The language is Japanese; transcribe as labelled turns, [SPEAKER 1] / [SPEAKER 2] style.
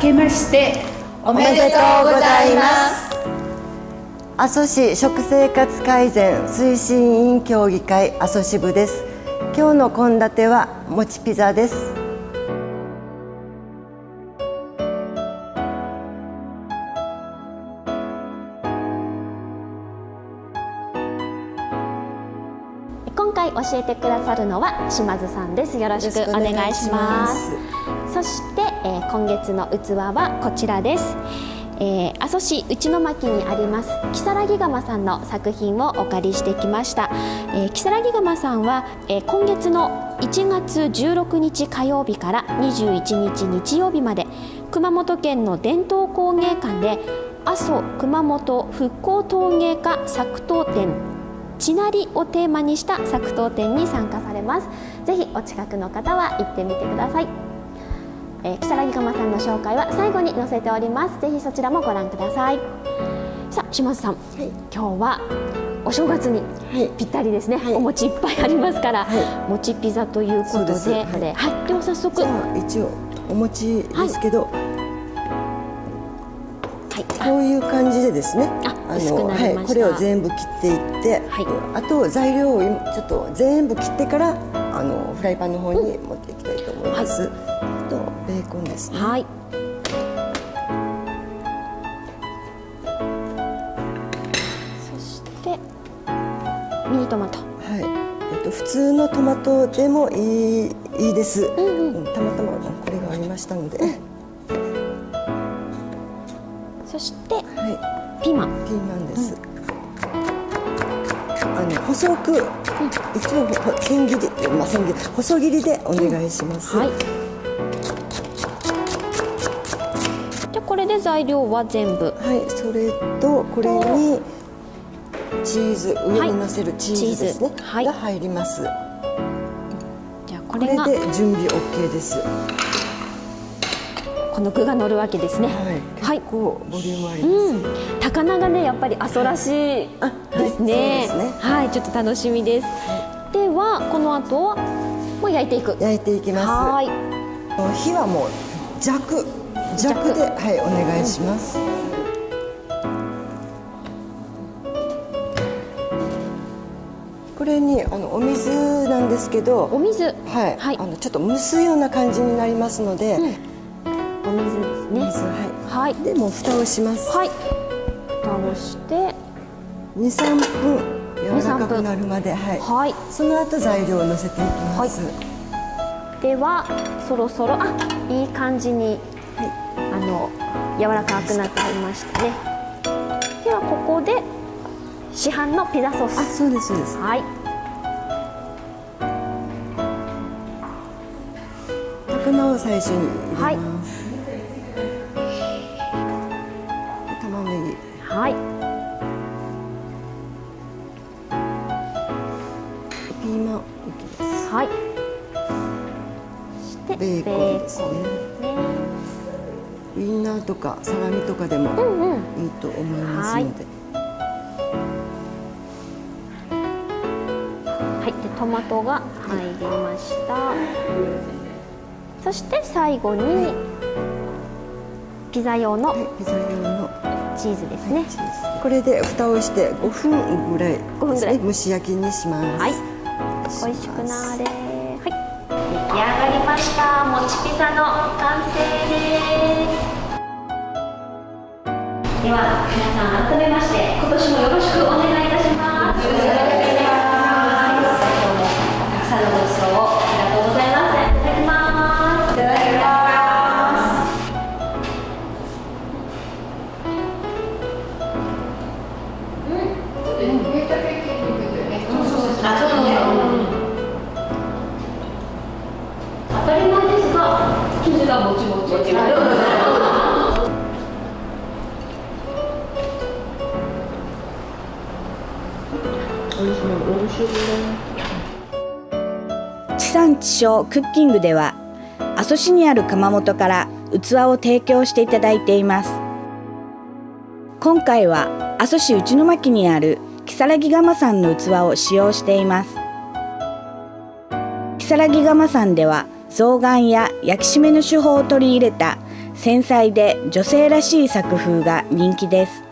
[SPEAKER 1] けまして
[SPEAKER 2] おめでとうございます。
[SPEAKER 3] 阿蘇市食生活改善推進委員協議会阿蘇支部です。今日の献立はもちピザです。
[SPEAKER 4] 今回教えてくださるのは島津さんです。よろしくお願いします。そして、えー、今月の器はこちらです。えー、阿蘇市内巻にあります木更木窯さんの作品をお借りしてきました、えー、木更木窯さんは、えー、今月の1月16日火曜日から21日日曜日まで熊本県の伝統工芸館で阿蘇熊本復興陶芸家作陶展ちなりをテーマにした作陶展に参加されます。ぜひお近くの方は行ってみてください、えー、木更木釜さんの紹介は最後に載せております。ぜひそちらもご覧ください。さあ島津さん、はい、今日はお正月にぴったりですね、はい、お餅いっぱいありますから、はい、餅ピザということで。で,、はい。では早速。
[SPEAKER 3] 一応お餅ですけど、こういう感じでですね。
[SPEAKER 4] あの
[SPEAKER 3] はい、これを全部切っていって、はい、あと材料をちょっと全部切ってからあのフライパンの方に持っていきたいと思います、うん、あとベーコンですね。はい。
[SPEAKER 4] そしてミニトマト。
[SPEAKER 3] はい。えっと普通のトマトでもいいいいです、うんうん、たまたまこれがありましたので、うん。
[SPEAKER 4] そして、はい、ピーマン。
[SPEAKER 3] ピーマンです、うん、あの細く、うん、一応千切り、まあ、千切り細切りでお願いします、うん、はい
[SPEAKER 4] 材料は全部
[SPEAKER 3] はいそれとこれにチーズ上にのせるチーズですね、はい、が入ります
[SPEAKER 4] じゃあこれで
[SPEAKER 3] 準備 OK です
[SPEAKER 4] この具が乗るわけですね。
[SPEAKER 3] はい。結構ボリュームあります。うん、
[SPEAKER 4] 高菜がねやっぱり阿蘇らしいですね。はい、ねはい、ちょっと楽しみです。ではこの後はもう焼いていく。
[SPEAKER 3] 焼いていきます。はい。火はもう弱弱ではいお願いします。これにあのお水なんですけど
[SPEAKER 4] お水はい、
[SPEAKER 3] はい、あのちょっと蒸すような感じになりますので、うん
[SPEAKER 4] お水ですね。
[SPEAKER 3] はい。はい。でも蓋をします。
[SPEAKER 4] はい。蓋をして
[SPEAKER 3] 二三分柔らかくなるまで、はい。はい。その後材料を乗せていきます。
[SPEAKER 4] はい、ではそろそろあいい感じに、はい、あの柔らかくなってきましたね。ではここで市販のピザソース。
[SPEAKER 3] あ、そうですそうです。
[SPEAKER 4] はい。
[SPEAKER 3] 高菜を最初に入れます。はい
[SPEAKER 4] はい
[SPEAKER 3] ピーマン
[SPEAKER 4] はい
[SPEAKER 3] そしてベーコンですねウインナーとかサラミとかでもいいと思いますので、
[SPEAKER 4] はい、でトマトが入りました、そして最後にピザ用の、
[SPEAKER 3] ピザ用の
[SPEAKER 4] チーズですね、
[SPEAKER 3] はい、これで蓋をして5分ぐらいですね。蒸し焼きにします。はい。
[SPEAKER 4] 美味しくなれはい出来上がりました。もちピザの完成です。では皆さん改めまして今年もよろしくお願い
[SPEAKER 2] 地産地消クッキングでは阿蘇市にある窯元から器を提供していただいています。今回は阿蘇市内巻にある木更木窯さんの器を使用しています。木更木窯さんでは象眼や焼き締めの手法を取り入れた繊細で女性らしい作風が人気です。